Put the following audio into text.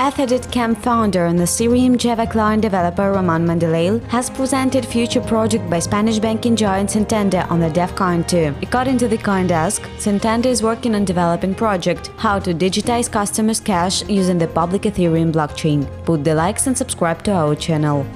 Ether Camp founder and the Ethereum Java client developer Roman Mandeleil has presented future project by Spanish banking giant Santander on the DevCon 2. According to the CoinDesk, Santander is working on developing project how to digitize customers' cash using the public Ethereum blockchain. Put the likes and subscribe to our channel.